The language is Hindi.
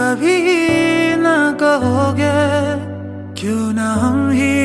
कभी ना कहोगे क्यों ना हम ही